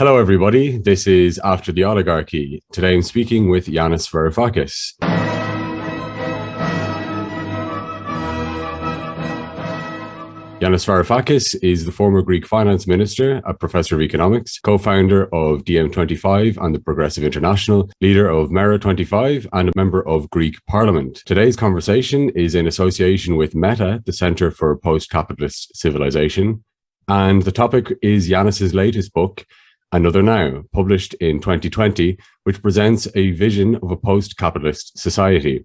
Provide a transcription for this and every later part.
Hello, everybody. This is After the Oligarchy. Today I'm speaking with Yanis Varoufakis. Yanis Varoufakis is the former Greek finance minister, a professor of economics, co-founder of DiEM25 and the Progressive International, leader of MeRA25 and a member of Greek parliament. Today's conversation is in association with Meta, the Center for Post-Capitalist Civilization. And the topic is Yanis's latest book, Another Now, published in 2020, which presents a vision of a post-capitalist society.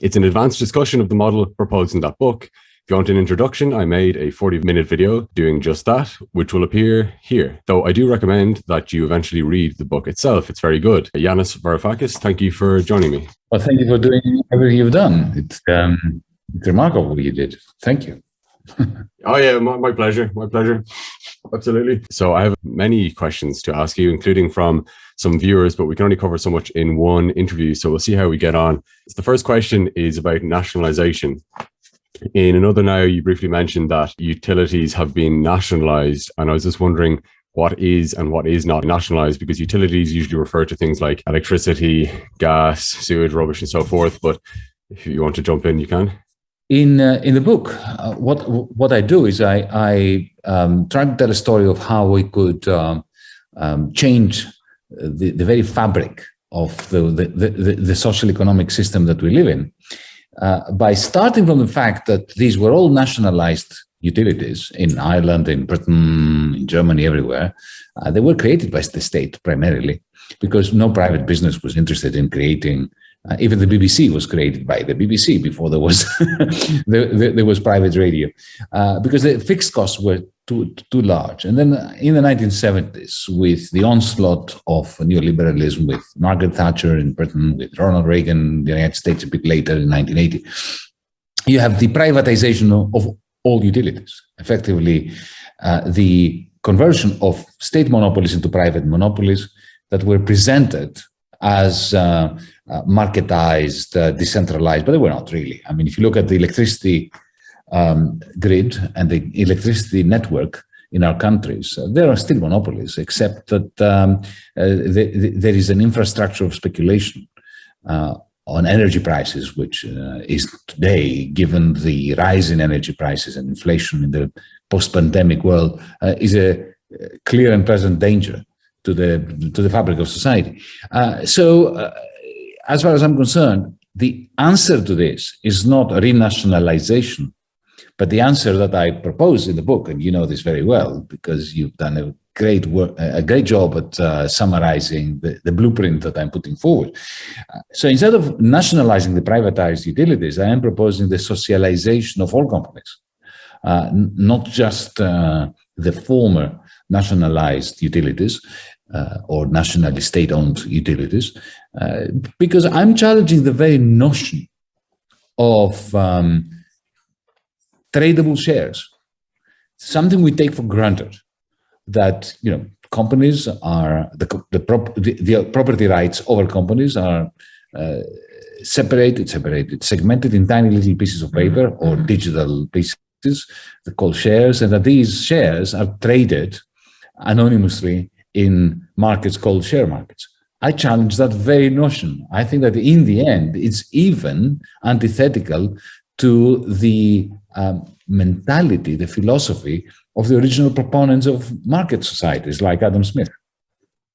It's an advanced discussion of the model proposed in that book. If you want an introduction, I made a 40-minute video doing just that, which will appear here, though I do recommend that you eventually read the book itself. It's very good. Yanis Varoufakis, thank you for joining me. Well, thank you for doing everything you've done. It's, um, it's remarkable what you did. Thank you. oh yeah, my, my pleasure, my pleasure. Absolutely. So I have many questions to ask you, including from some viewers, but we can only cover so much in one interview. So we'll see how we get on. The first question is about nationalization. In another now, you briefly mentioned that utilities have been nationalized. And I was just wondering what is and what is not nationalized because utilities usually refer to things like electricity, gas, sewage, rubbish, and so forth. But if you want to jump in, you can in uh, in the book, uh, what what I do is I I um, try to tell a story of how we could um, um, change the the very fabric of the the, the, the social economic system that we live in uh, by starting from the fact that these were all nationalized utilities in Ireland, in Britain, in Germany, everywhere. Uh, they were created by the state primarily because no private business was interested in creating uh, even the BBC was created by the BBC before there was there, there, was private radio, uh, because the fixed costs were too too large. And then in the 1970s, with the onslaught of neoliberalism, with Margaret Thatcher in Britain, with Ronald Reagan in the United States a bit later in 1980, you have the privatization of, of all utilities. Effectively, uh, the conversion of state monopolies into private monopolies that were presented as uh, uh, marketized, uh, decentralized, but they were not really. I mean, if you look at the electricity um, grid and the electricity network in our countries, uh, there are still monopolies, except that um, uh, the, the, there is an infrastructure of speculation uh, on energy prices, which is today, given the rise in energy prices and inflation in the post-pandemic world, is a clear and present danger to the to the fabric of society. Uh, so uh, as far as I'm concerned, the answer to this is not renationalization, but the answer that I propose in the book, and you know this very well because you've done a great work, a great job at uh, summarizing the, the, blueprint that I'm putting forward. Uh, so instead of nationalizing the privatized utilities, I am proposing the socialization of all companies, uh, not just uh, the former nationalized utilities, uh, or nationally state-owned utilities, uh, because I'm challenging the very notion of um, tradable shares, something we take for granted, that you know companies are the the, prop, the, the property rights over companies are uh, separated, separated, segmented in tiny little pieces of paper or digital pieces called shares, and that these shares are traded anonymously in markets called share markets. I challenge that very notion. I think that in the end, it's even antithetical to the um, mentality, the philosophy of the original proponents of market societies like Adam Smith.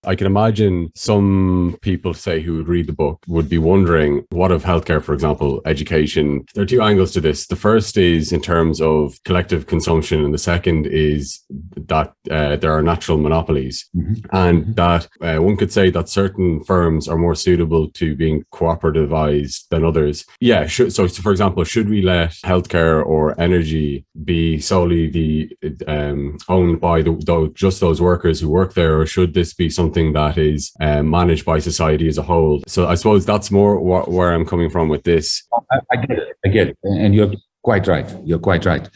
I can imagine some people say who would read the book would be wondering what of healthcare, for example, education. There are two angles to this. The first is in terms of collective consumption, and the second is that uh, there are natural monopolies, mm-hmm. and mm-hmm. that uh, one could say that certain firms are more suitable to being cooperativized than others. Yeah. Should, so, so, for example, should we let healthcare or energy be solely the um, owned by the, the, just those workers who work there, or should this be something something that is um, managed by society as a whole. So I suppose that's more wh where I'm coming from with this. I, I get it. I get it. And you're quite right. You're quite right.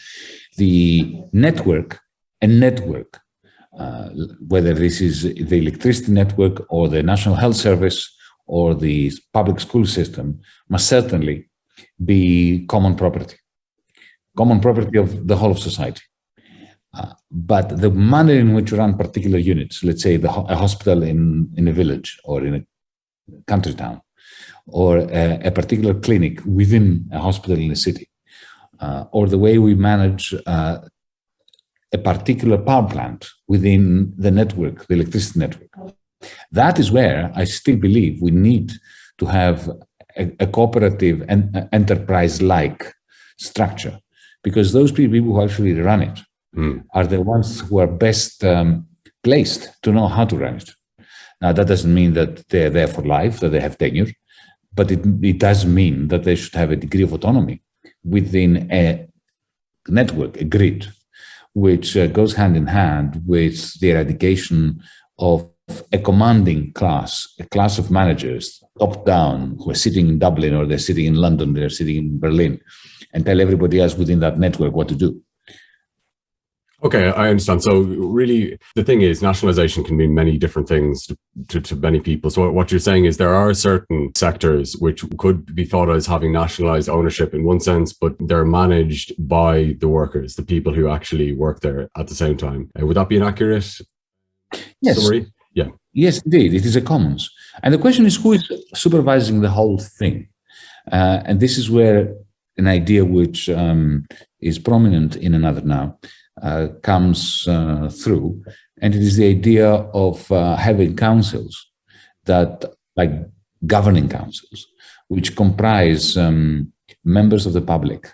The network, a network, uh, whether this is the electricity network or the National Health Service or the public school system, must certainly be common property, common property of the whole of society. Uh, but the manner in which you run particular units, let's say the, a hospital in, in a village or in a country town, or a, a particular clinic within a hospital in a city, uh, or the way we manage uh, a particular power plant within the network, the electricity network. That is where I still believe we need to have a, a cooperative and enterprise-like structure, because those people who actually run it mm. are the ones who are best um, placed to know how to run it. Now, that doesn't mean that they're there for life, that they have tenure, but it, it does mean that they should have a degree of autonomy within a network, a grid, which uh, goes hand in hand with the eradication of a commanding class, a class of managers, top down, who are sitting in Dublin or they're sitting in London, they're sitting in Berlin, and tell everybody else within that network what to do. Okay, I understand. So really, the thing is, nationalization can mean many different things to, to, to, many people. So what you're saying is there are certain sectors which could be thought as having nationalized ownership in one sense, but they're managed by the workers, the people who actually work there at the same time. Uh, would that be an accurate yes. summary? Yeah. Yes, indeed. It is a commons. And the question is who is supervising the whole thing? Uh, and this is where an idea which um, is prominent in another now comes uh, through. And it is the idea of uh, having councils that, like governing councils, which comprise um, members of the public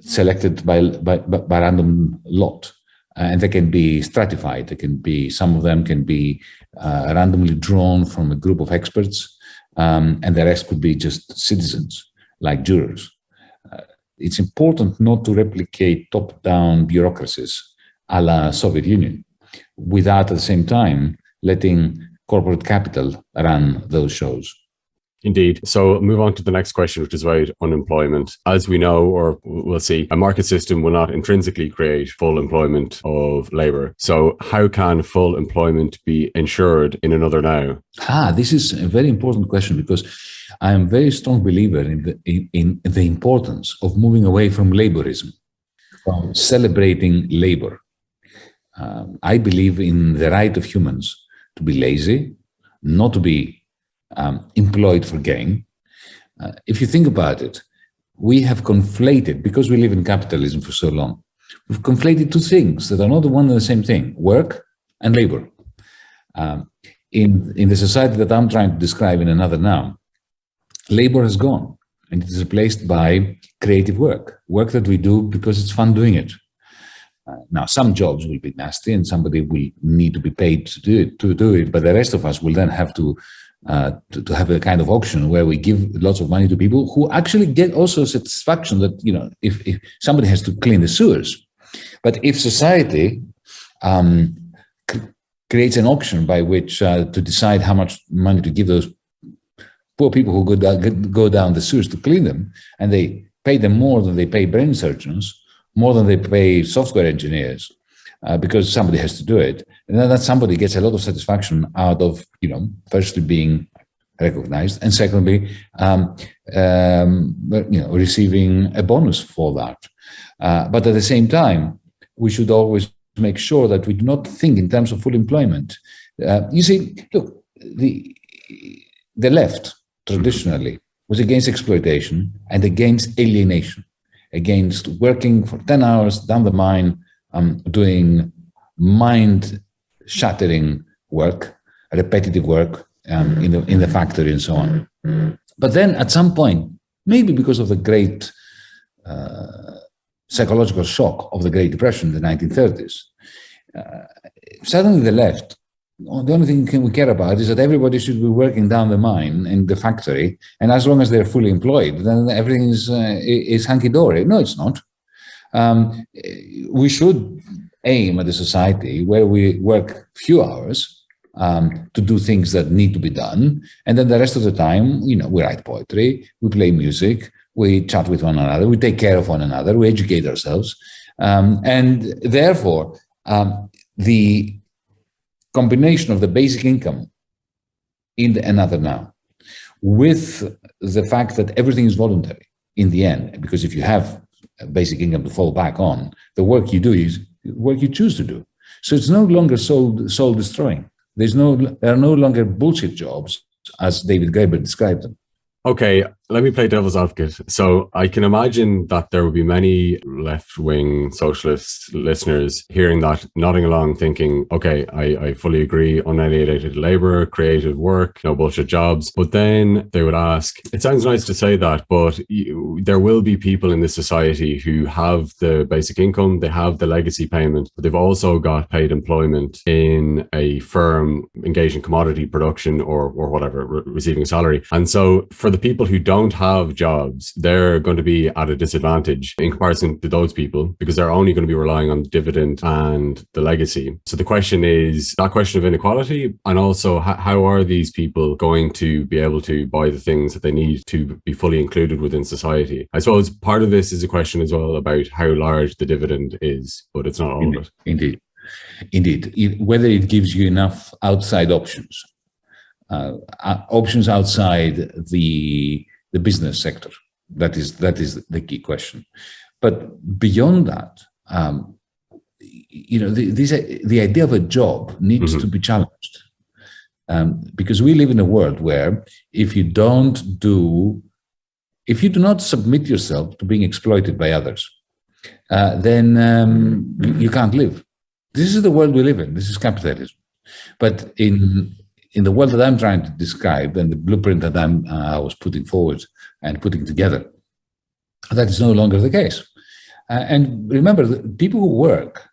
selected by, by, by random lot. and they can be stratified. They can be, some of them can be uh, randomly drawn from a group of experts, um, and the rest could be just citizens, like jurors it's important not to replicate top-down bureaucracies a la Soviet Union without at the same time letting corporate capital run those shows. Indeed. So move on to the next question, which is about unemployment. As we know, or we'll see, a market system will not intrinsically create full employment of labor. So how can full employment be ensured in another now? Ah, this is a very important question because I am a very strong believer in the, in, in the importance of moving away from laborism, from celebrating labor. Um, I believe in the right of humans to be lazy, not to be um, employed for gain. Uh, if you think about it, we have conflated, because we live in capitalism for so long, we've conflated two things that are not the one and the same thing, work and labor. Um, in, in the society that I'm trying to describe in another now, labor has gone and it is replaced by creative work, work that we do because it's fun doing it. Uh, now, some jobs will be nasty and somebody will need to be paid to do it, to do it, but the rest of us will then have to uh, to, to, have a kind of auction where we give lots of money to people who actually get also satisfaction that, you know, if, if somebody has to clean the sewers. But if society um, creates an auction by which uh, to decide how much money to give those poor people who go down, go down the sewers to clean them, and they pay them more than they pay brain surgeons, more than they pay software engineers, uh, because somebody has to do it. And then that somebody gets a lot of satisfaction out of, you know, firstly being recognized and secondly, um, um, you know, receiving a bonus for that. Uh, but at the same time, we should always make sure that we do not think in terms of full employment. Uh, you see, look, the, the left traditionally was against exploitation and against alienation, against working for 10 hours down the mine um, doing mind-shattering work, repetitive work um, in, the, in the factory and so on. But then at some point, maybe because of the great uh, psychological shock of the Great Depression in the 1930s, uh, suddenly the left, the only thing we care about is that everybody should be working down the mine in the factory, and as long as they're fully employed, then everything is, uh, is hunky-dory. No, it's not um, we should aim at a society where we work few hours um, to do things that need to be done. And then the rest of the time, you know, we write poetry, we play music, we chat with one another, we take care of one another, we educate ourselves. Um, and therefore, um, the combination of the basic income in the another now with the fact that everything is voluntary in the end, because if you have basic income to fall back on, the work you do is work you choose to do. So it's no longer soul, soul destroying. There's no, there are no longer bullshit jobs as David Graeber described them. Okay, let me play devil's advocate. So I can imagine that there will be many left-wing socialist listeners hearing that, nodding along, thinking, okay, I, I fully agree, unalienated labor, creative work, no bullshit jobs. But then they would ask, it sounds nice to say that, but you, there will be people in this society who have the basic income, they have the legacy payment, but they've also got paid employment in a firm engaged in commodity production or, or whatever, re receiving a salary. And so for the people who don't don't have jobs, they're going to be at a disadvantage in comparison to those people because they're only going to be relying on the dividend and the legacy. So the question is that question of inequality and also how are these people going to be able to buy the things that they need to be fully included within society? I suppose part of this is a question as well about how large the dividend is, but it's not all Indeed. of it. Indeed. Indeed. It, whether it gives you enough outside options. Uh, uh options outside the the business sector. That is that is the key question. But beyond that, um, you know, the, this, the idea of a job needs mm -hmm. to be challenged um, because we live in a world where if you don't do, if you do not submit yourself to being exploited by others, uh, then um, you can't live. This is the world we live in. This is capitalism. But in in the world that I'm trying to describe and the blueprint that I'm, uh, I was putting forward and putting together, that is no longer the case. Uh, and remember, the people who work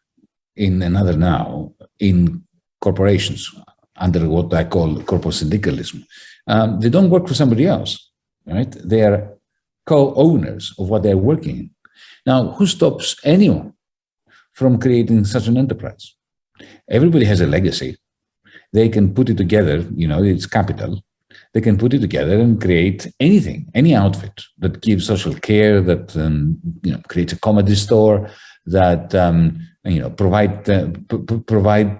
in another now in corporations under what I call corporate syndicalism, um, they don't work for somebody else, right? They are co-owners of what they're working in. Now, who stops anyone from creating such an enterprise? Everybody has a legacy they can put it together, you know, it's capital. They can put it together and create anything, any outfit that gives social care, that, um, you know, creates a comedy store, that, um, you know, provide, uh, provide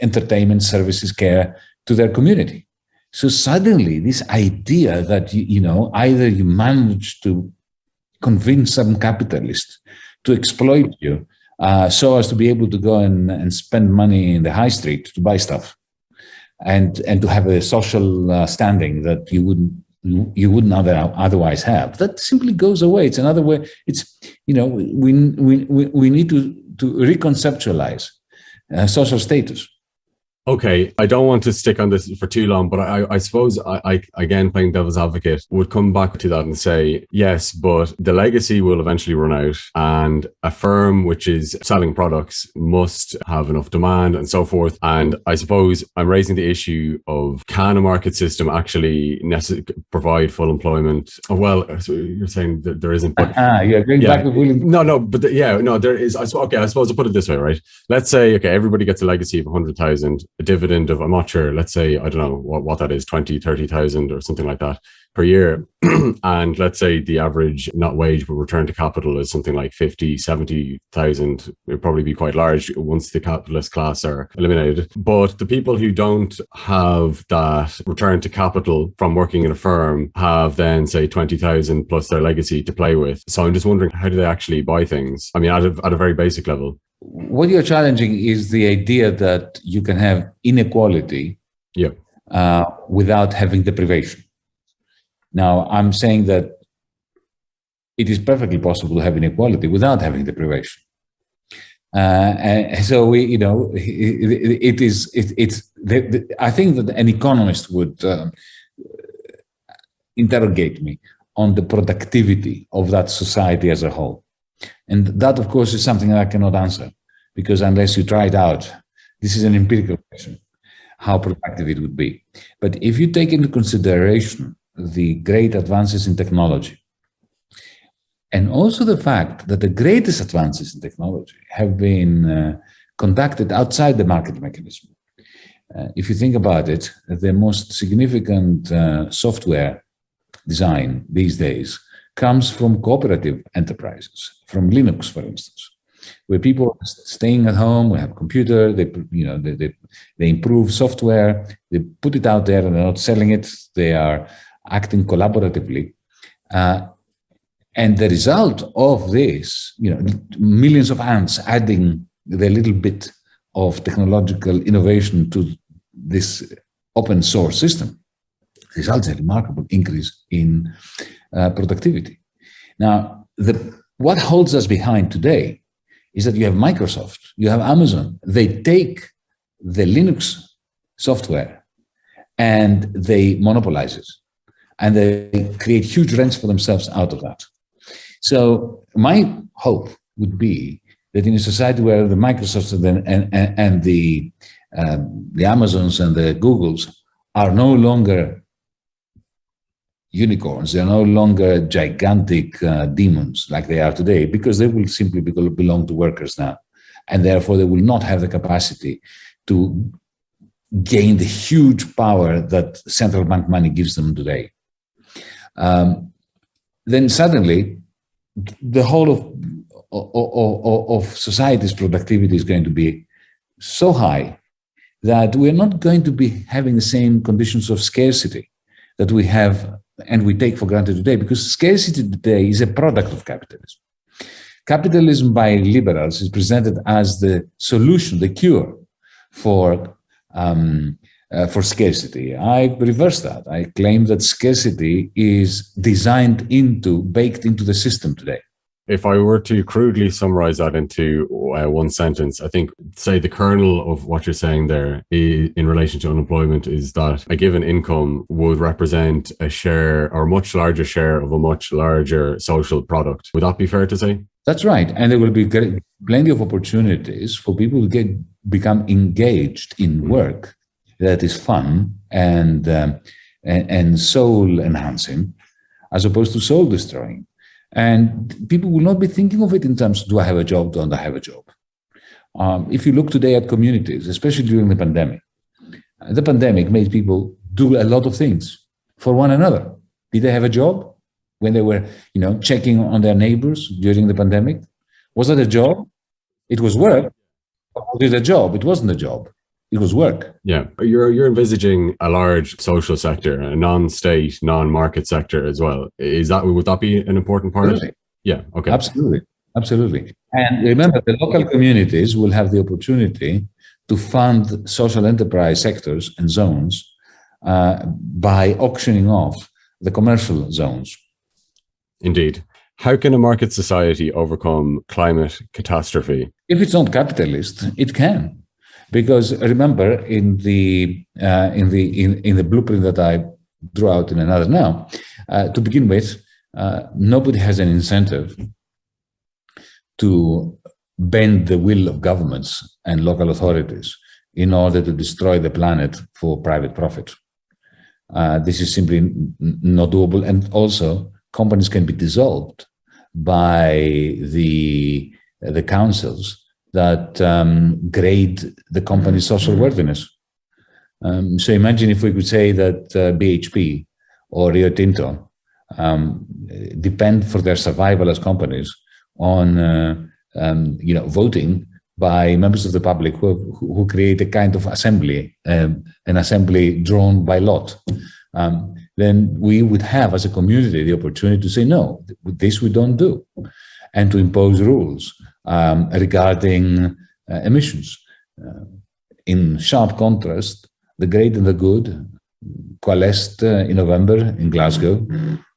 entertainment services, care to their community. So suddenly this idea that, you, you know, either you manage to convince some capitalist to exploit you uh, so as to be able to go and, and spend money in the high street to buy stuff and and to have a social uh, standing that you wouldn't you wouldn't otherwise have. That simply goes away. It's another way it's you know we we we need to to reconceptualize uh, social status Okay, I don't want to stick on this for too long, but I, I suppose I, I, again, playing devil's advocate, would come back to that and say, yes, but the legacy will eventually run out and a firm which is selling products must have enough demand and so forth. And I suppose I'm raising the issue of can a market system actually provide full employment? Oh, well, you're saying that there isn't, but uh, yeah, going yeah, back to no, no, but the, yeah, no, there is. I, okay, I suppose I'll put it this way, right? Let's say, okay, everybody gets a legacy of 100,000 a dividend of, I'm not sure, let's say, I don't know what, what that is, 20, 30,000 or something like that per year. and let's say the average, not wage, but return to capital is something like 50, 70,000. It'd probably be quite large once the capitalist class are eliminated. But the people who don't have that return to capital from working in a firm have then say 20,000 plus their legacy to play with. So I'm just wondering, how do they actually buy things? I mean, at a, at a very basic level what you're challenging is the idea that you can have inequality yeah. uh, without having deprivation. Now, I'm saying that it is perfectly possible to have inequality without having deprivation. Uh, and so we, you know, it, it is, it, it's, the, the, I think that an economist would uh, interrogate me on the productivity of that society as a whole. And that, of course, is something that I cannot answer because unless you try it out, this is an empirical question, how productive it would be. But if you take into consideration the great advances in technology, and also the fact that the greatest advances in technology have been uh, conducted outside the market mechanism. Uh, if you think about it, the most significant uh, software design these days comes from cooperative enterprises, from Linux, for instance, where people are staying at home, we have a computer, they, you know, they, they, they improve software, they put it out there and they're not selling it, they are acting collaboratively. Uh, and the result of this, you know, millions of ants adding the little bit of technological innovation to this open source system results a remarkable increase in uh, productivity. Now, the, what holds us behind today is that you have Microsoft, you have Amazon, they take the Linux software and they monopolize it and they create huge rents for themselves out of that. So my hope would be that in a society where the Microsofts and, and, and the, um, the Amazons and the Googles are no longer unicorns, they're no longer gigantic uh, demons like they are today, because they will simply belong to workers now. And therefore, they will not have the capacity to gain the huge power that central bank money gives them today. Um, then suddenly, the whole of, of, of society's productivity is going to be so high that we're not going to be having the same conditions of scarcity that we have and we take for granted today because scarcity today is a product of capitalism. Capitalism by liberals is presented as the solution, the cure for um, uh, for scarcity. I reverse that. I claim that scarcity is designed into, baked into the system today. If I were to crudely summarize that into uh, one sentence, I think, say, the kernel of what you're saying there is, in relation to unemployment is that a given income would represent a share or a much larger share of a much larger social product. Would that be fair to say? That's right. And there will be plenty of opportunities for people to get become engaged in work that is fun and, um, and, and soul enhancing as opposed to soul destroying. And people will not be thinking of it in terms do I have a job, don't I have a job? Um, if you look today at communities, especially during the pandemic, the pandemic made people do a lot of things for one another. Did they have a job when they were, you know, checking on their neighbors during the pandemic? Was that a job? It was work. Was it a job? It wasn't a job it was work. Yeah, you're you're envisaging a large social sector, a non-state, non-market sector as well. Is that would that be an important part Absolutely. of it? Yeah. Okay. Absolutely, absolutely. And remember, the local communities will have the opportunity to fund social enterprise sectors and zones uh, by auctioning off the commercial zones. Indeed. How can a market society overcome climate catastrophe? If it's not capitalist, it can. Because remember, in the uh, in the in, in the blueprint that I drew out in another now, uh, to begin with, uh, nobody has an incentive to bend the will of governments and local authorities in order to destroy the planet for private profit. Uh, this is simply not doable. And also, companies can be dissolved by the, the councils that um, grade the company's social worthiness. Um, so imagine if we could say that uh, BHP or Rio Tinto um, depend for their survival as companies on uh, um, you know voting by members of the public who, who create a kind of assembly, um, an assembly drawn by lot. Um, then we would have as a community the opportunity to say, no, this we don't do, and to impose rules um, regarding uh, emissions. Uh, in sharp contrast, the great and the good coalesced uh, in November in Glasgow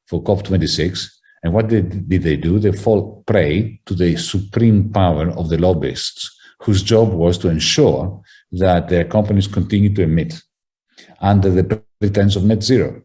for COP26. And what did, did they do? They fall prey to the supreme power of the lobbyists, whose job was to ensure that their companies continue to emit under the pretense of net zero.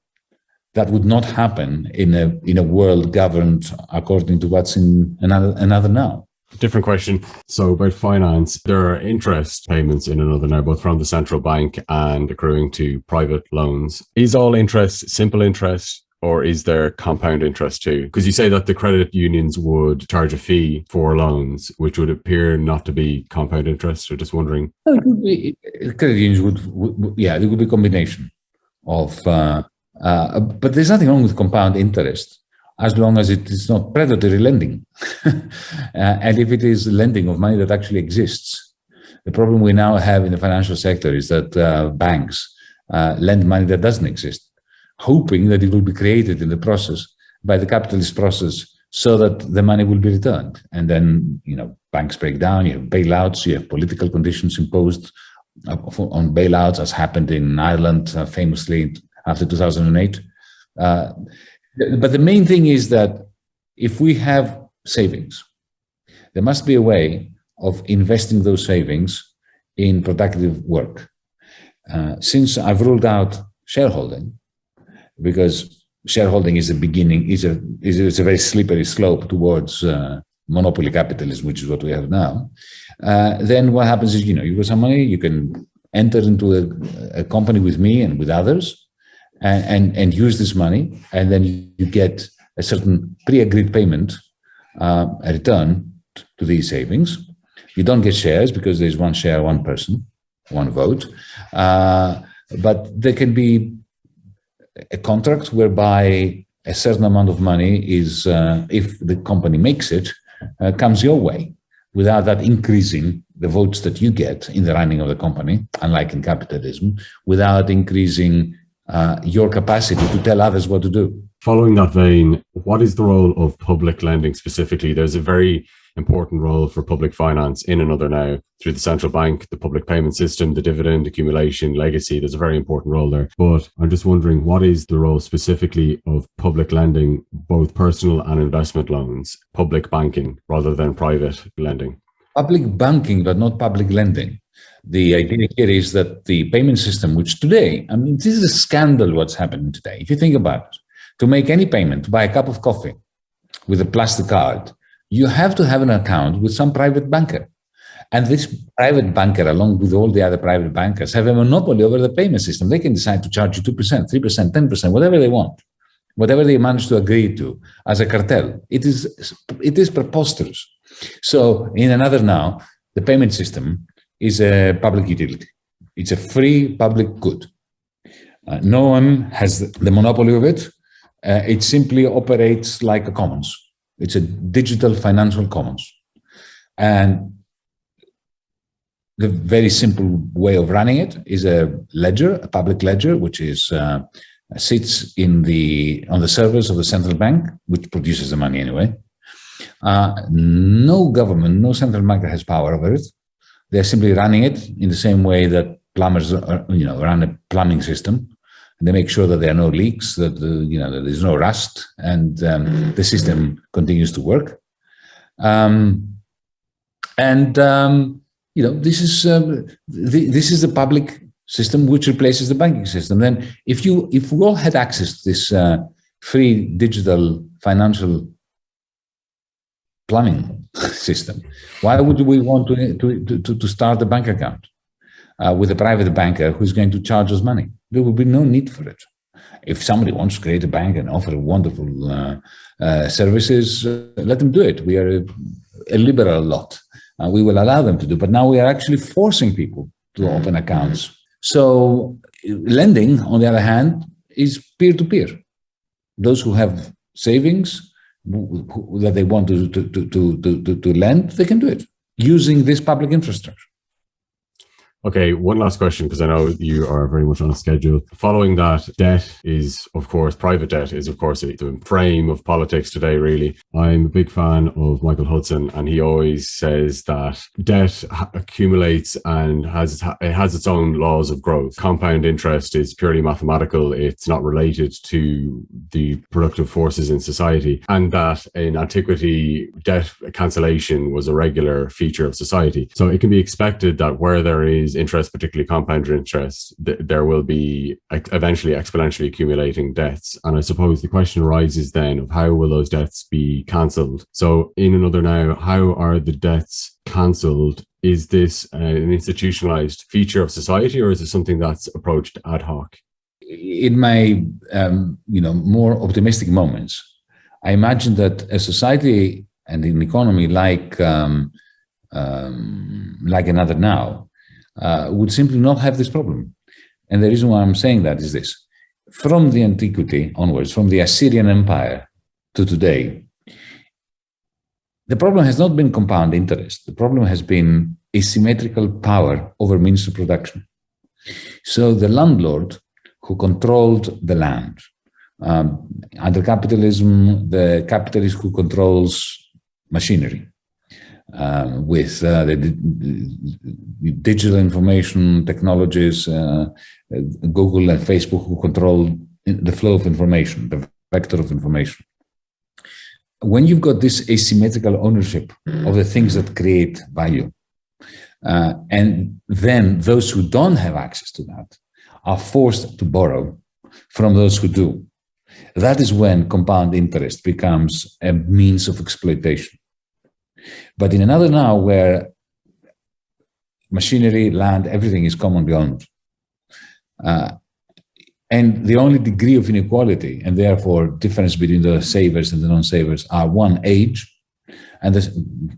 That would not happen in a, in a world governed according to what's in another, another now. Different question. So about finance, there are interest payments in another now, both from the central bank and accruing to private loans. Is all interest simple interest or is there compound interest too? Because you say that the credit unions would charge a fee for loans, which would appear not to be compound interest. So just wondering. would be, credit unions would, would, yeah, it would be a combination of, uh, uh, but there's nothing wrong with compound interest as long as it is not predatory lending. uh, and if it is lending of money that actually exists. The problem we now have in the financial sector is that uh, banks uh, lend money that doesn't exist, hoping that it will be created in the process by the capitalist process so that the money will be returned. And then, you know, banks break down, you have bailouts, you have political conditions imposed uh, on bailouts, as happened in Ireland uh, famously after 2008. Uh, but the main thing is that if we have savings, there must be a way of investing those savings in productive work. Uh, since I've ruled out shareholding, because shareholding is a beginning, is a, is a, very slippery slope towards uh, monopoly capitalism, which is what we have now, uh, then what happens is, you know, you got some money, you can enter into a, a company with me and with others and, and, and, use this money, and then you get a certain pre-agreed payment, uh, a return to these savings. You don't get shares because there's one share, one person, one vote. Uh, but there can be a contract whereby a certain amount of money is, uh, if the company makes it, uh, comes your way without that increasing the votes that you get in the running of the company, unlike in capitalism, without increasing uh, your capacity to tell others what to do. Following that vein, what is the role of public lending specifically? There's a very important role for public finance in another now through the central bank, the public payment system, the dividend accumulation, legacy. There's a very important role there. But I'm just wondering what is the role specifically of public lending, both personal and investment loans, public banking rather than private lending? Public banking, but not public lending. The idea here is that the payment system, which today, I mean, this is a scandal what's happening today. If you think about it, to make any payment, to buy a cup of coffee with a plastic card, you have to have an account with some private banker. And this private banker, along with all the other private bankers, have a monopoly over the payment system. They can decide to charge you 2%, 3%, 10%, whatever they want, whatever they manage to agree to as a cartel. It is, it is preposterous. So in another now, the payment system is a public utility. It's a free public good. Uh, no one has the monopoly of it. Uh, it simply operates like a commons. It's a digital financial commons. And the very simple way of running it is a ledger, a public ledger, which is uh, sits in the on the servers of the central bank, which produces the money anyway. Uh, no government, no central bank has power over it. They're simply running it in the same way that plumbers, are, you know, run a plumbing system. They make sure that there are no leaks, that the, you know that there's no rust, and um, the system continues to work. Um, and um, you know this is um, the, this is the public system which replaces the banking system. Then, if you if we all had access to this uh, free digital financial plumbing system, why would we want to to to, to start a bank account uh, with a private banker who's going to charge us money? there will be no need for it. If somebody wants to create a bank and offer wonderful uh, uh, services, uh, let them do it. We are a, a liberal lot. we will allow them to do, but now we are actually forcing people to mm-hmm. open accounts. So lending, on the other hand, is peer-to-peer. -peer. Those who have savings that they want to, to, to, to, to, to lend, they can do it using this public infrastructure. Okay, one last question because I know you are very much on a schedule. Following that, debt is, of course, private debt is, of course, the frame of politics today, really. I'm a big fan of Michael Hudson, and he always says that debt accumulates and has it has its own laws of growth. Compound interest is purely mathematical, it's not related to the productive forces in society, and that in antiquity, debt cancellation was a regular feature of society. So it can be expected that where there is interest, particularly compound interest, th there will be eventually exponentially accumulating debts. And I suppose the question arises then of how will those debts be cancelled? So in another now, how are the debts cancelled? Is this an institutionalized feature of society or is it something that's approached ad hoc? In my, um, you know, more optimistic moments, I imagine that a society and an economy like um, um, like another now uh, would simply not have this problem. And the reason why I'm saying that is this. From the antiquity onwards, from the Assyrian Empire to today, the problem has not been compound interest. The problem has been asymmetrical power over means of production. So the landlord who controlled the land, um, under capitalism, the capitalist who controls machinery, um, with uh, the, digital information technologies, uh, Google and Facebook who control the flow of information, the vector of information. When you've got this asymmetrical ownership of the things that create value, uh, and then those who don't have access to that are forced to borrow from those who do. That is when compound interest becomes a means of exploitation. But in another now where machinery, land, everything is commonly owned, uh, and the only degree of inequality and therefore difference between the savers and the non-savers are one age, and this,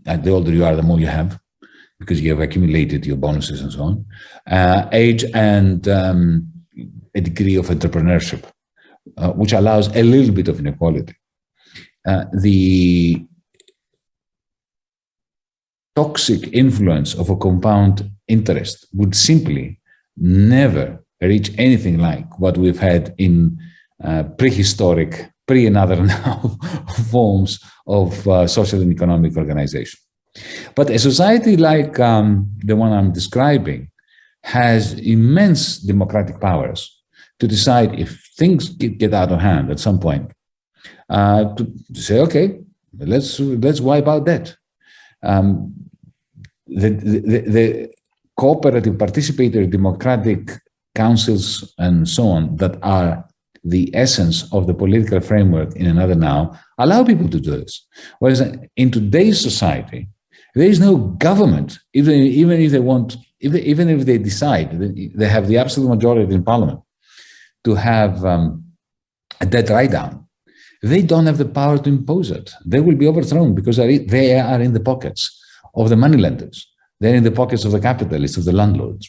uh, the older you are, the more you have, because you have accumulated your bonuses and so on, uh, age and um, a degree of entrepreneurship, uh, which allows a little bit of inequality. Uh, the toxic influence of a compound interest would simply never reach anything like what we've had in uh, prehistoric, pre and other now forms of uh, social and economic organization. But a society like um, the one I'm describing has immense democratic powers to decide if things get out of hand at some point, uh, to, say, okay, let's let's wipe out debt. Um, the, the, the cooperative, participatory, democratic councils and so on that are the essence of the political framework in another now allow people to do this. Whereas in today's society, there is no government, even, even if they want, even, even if they decide, they have the absolute majority in parliament to have um, a debt write down. They don't have the power to impose it. They will be overthrown because they are in the pockets of the moneylenders. They're in the pockets of the capitalists, of the landlords.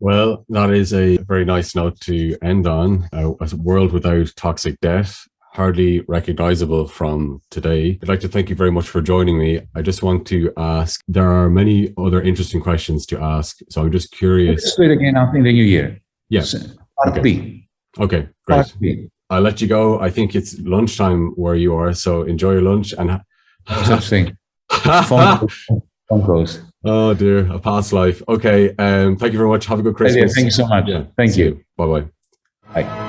Well, that is a very nice note to end on. a world without toxic debt, hardly recognizable from today. I'd like to thank you very much for joining me. I just want to ask, there are many other interesting questions to ask. So I'm just curious. Do it again in the new year. Yes. Uh, Part okay. B. Okay, great. I'll let you go. I think it's lunchtime where you are. So enjoy your lunch and. Such thing. phone calls. Oh dear, a past life. Okay. Um, thank you very much. Have a good Christmas. Thank you so much. Yeah. Thank you. you. Bye-bye. Bye.